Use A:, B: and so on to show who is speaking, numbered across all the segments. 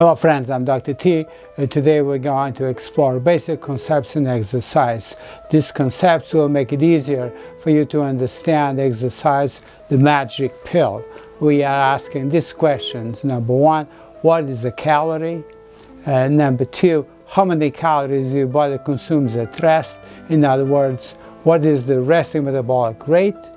A: Hello friends, I'm Dr. T and today we're going to explore basic concepts in exercise. These concepts will make it easier for you to understand exercise, the magic pill. We are asking these questions. Number one, what is a calorie? Uh, number two, how many calories your body consumes at rest? In other words, what is the resting metabolic rate?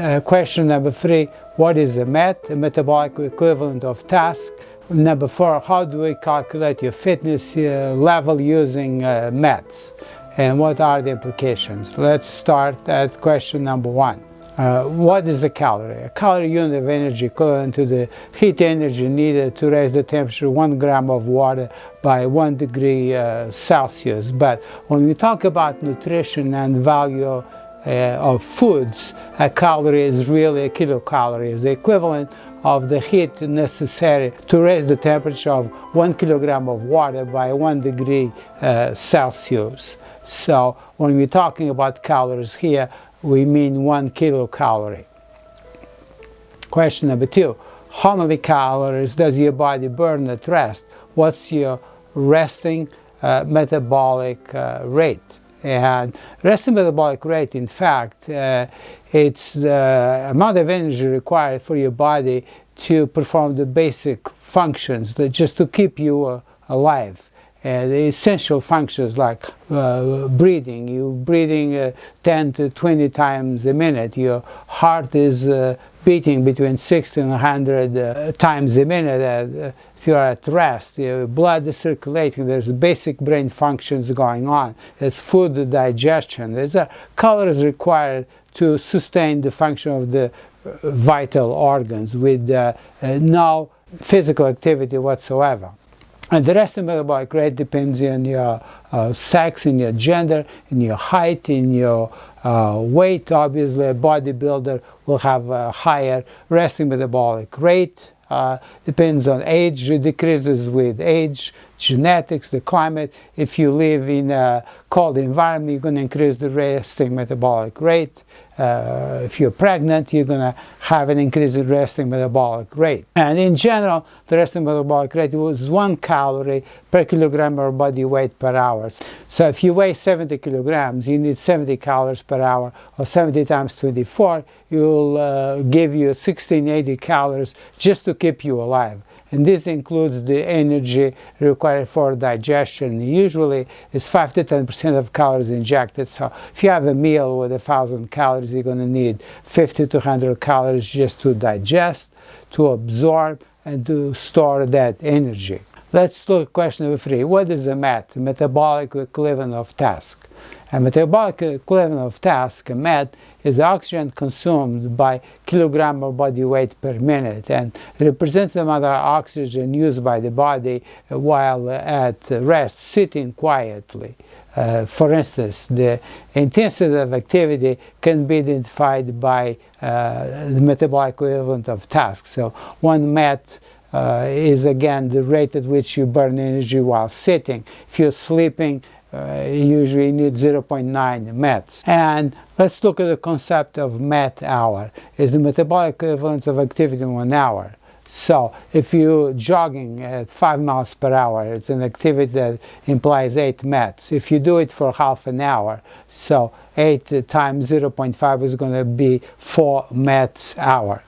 A: Uh, question number three, what is a MET, a metabolic equivalent of task? Number four, how do we calculate your fitness uh, level using uh, METs? And what are the implications? Let's start at question number one. Uh, what is a calorie? A calorie unit of energy equivalent to the heat energy needed to raise the temperature one gram of water by one degree uh, Celsius. But when we talk about nutrition and value of foods, a calorie is really a kilocalorie, the equivalent of the heat necessary to raise the temperature of one kilogram of water by one degree uh, Celsius. So when we're talking about calories here, we mean one kilocalorie. Question number two, how many calories does your body burn at rest? What's your resting uh, metabolic uh, rate? And resting metabolic rate, in fact, uh, it's the amount of energy required for your body to perform the basic functions, that just to keep you uh, alive. Uh, the essential functions like uh, breathing, You're breathing uh, 10 to 20 times a minute, your heart is uh, beating between 60 and 100 uh, times a minute uh, if you're at rest, your blood is circulating, there's basic brain functions going on, there's food digestion, there's a calories required to sustain the function of the vital organs with no physical activity whatsoever. And the rest metabolic rate depends on your uh, sex, in your gender, in your height, in your uh, weight. Obviously, a bodybuilder will have a higher resting metabolic rate. Uh, depends on age, it decreases with age, genetics, the climate. If you live in a cold environment, you're going to increase the resting metabolic rate. Uh, if you're pregnant, you're going to have an increase in resting metabolic rate. And in general, the resting metabolic rate was one calorie per kilogram of body weight per hour. So if you weigh 70 kilograms, you need 70 calories per hour, or 70 times 24, you'll uh, give you 1680 calories just to keep you alive and this includes the energy required for digestion. Usually it's 5 to 10% of calories injected, so if you have a meal with a thousand calories, you're going to need 50 to 100 calories just to digest, to absorb, and to store that energy. Let's look at question number three. What is a MET, metabolic equivalent of task? A metabolic equivalent of task, MET, is the oxygen consumed by kilogram of body weight per minute and represents the amount of oxygen used by the body while at rest, sitting quietly. Uh, for instance, the intensity of activity can be identified by uh, the metabolic equivalent of task. So one MET uh, is again the rate at which you burn energy while sitting. If you're sleeping, uh, usually need 0.9 METs. And let's look at the concept of MET hour. Is the metabolic equivalence of activity in one hour. So if you're jogging at 5 miles per hour, it's an activity that implies 8 METs. If you do it for half an hour, so 8 times 0.5 is going to be 4 METs hour.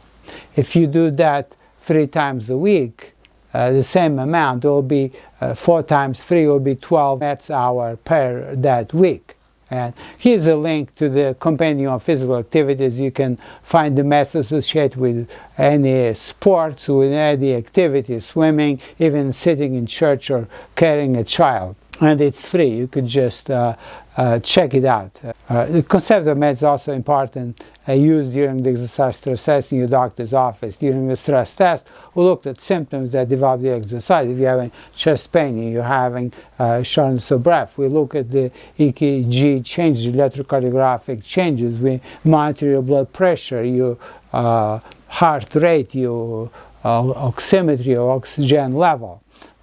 A: If you do that three times a week, uh, the same amount, it will be uh, 4 times 3 will be 12 METs hour per that week. And here's a link to the compendium of physical activities. You can find the METs associated with any sports, with any activity, swimming, even sitting in church or carrying a child. And it's free. You could just uh, uh, check it out. Uh, the concept of METs is also important uh, used during the exercise stress test in your doctor's office. During the stress test, we looked at symptoms that develop the exercise. If you're having chest pain, you're having uh, shortness of breath, we look at the EKG changes, electrocardiographic changes. We monitor your blood pressure, your uh, heart rate, your uh, oximetry, your oxygen level.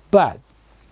A: But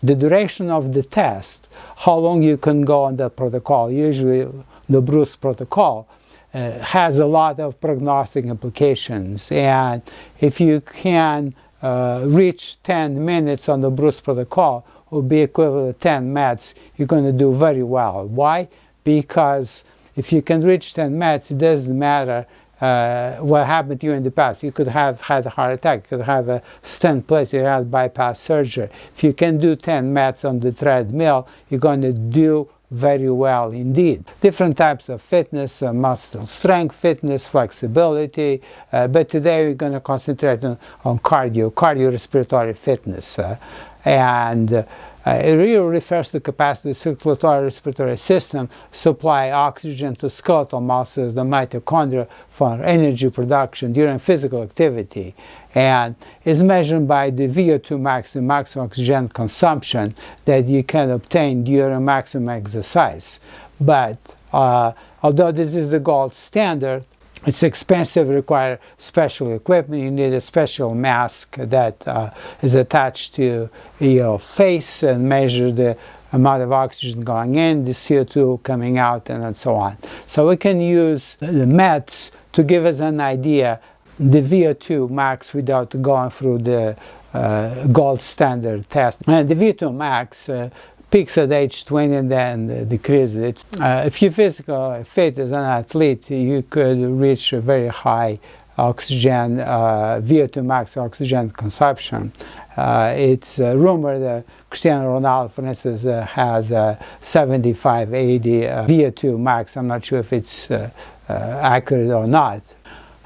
A: the duration of the test, how long you can go on the protocol, usually the Bruce protocol, uh, has a lot of prognostic implications. And if you can uh, reach 10 minutes on the Bruce protocol will be equivalent to 10 METs, you're going to do very well. Why? Because if you can reach 10 METs, it doesn't matter uh, what happened to you in the past. You could have had a heart attack, you could have a stent placed, you had bypass surgery. If you can do 10 METs on the treadmill, you're going to do very well indeed. Different types of fitness, uh, muscle strength fitness, flexibility, uh, but today we're going to concentrate on, on cardio, cardiorespiratory fitness. Uh, and uh, it really refers to the capacity of the circulatory respiratory system supply oxygen to skeletal muscles, the mitochondria, for energy production during physical activity. And is measured by the VO2 max, the maximum oxygen consumption that you can obtain during maximum exercise. But uh, although this is the gold standard, it's expensive, require special equipment. You need a special mask that uh, is attached to your face and measure the amount of oxygen going in, the CO2 coming out, and so on. So we can use the METs to give us an idea the VO2 max without going through the uh, gold standard test. And the VO2 max uh, peaks at age 20 and then decreases. Uh, if you're physical fit as an athlete, you could reach a very high oxygen, uh, VO2 max oxygen consumption. Uh, it's uh, rumored that Cristiano Ronaldo, for instance, uh, has a 75, 80 uh, VO2 max. I'm not sure if it's uh, accurate or not.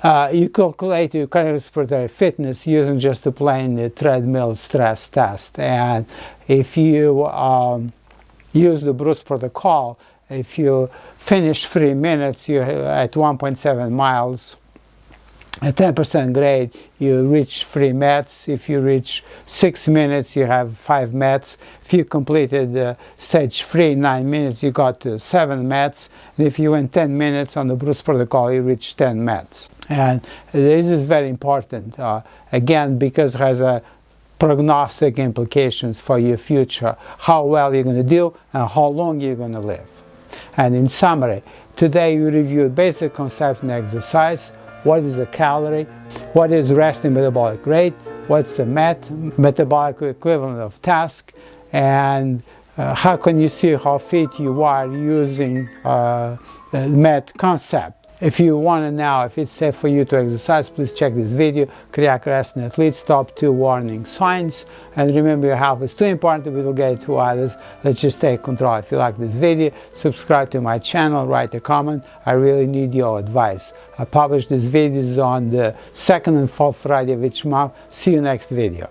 A: Uh, you calculate your cardiorespiratory fitness using just a plain treadmill stress test. And if you um, use the Bruce protocol, if you finish three minutes, you at 1.7 miles, at 10% grade, you reach three METs. If you reach six minutes, you have five METs. If you completed uh, stage three, in nine minutes, you got to seven METs. And if you went 10 minutes on the Bruce protocol, you reach 10 METs. And this is very important, uh, again, because it has a prognostic implications for your future, how well you're going to do and how long you're going to live. And in summary, today we reviewed basic concepts and exercise, what is the calorie, what is resting metabolic rate, what's the MET, metabolic equivalent of task, and uh, how can you see how fit you are using uh, the MET concept. If you want to know if it's safe for you to exercise, please check this video, in athletes, top two warning signs. And remember your health is too important to be delegated to others. Let's just take control. If you like this video, subscribe to my channel, write a comment. I really need your advice. I publish these videos on the second and fourth Friday of each month. See you next video.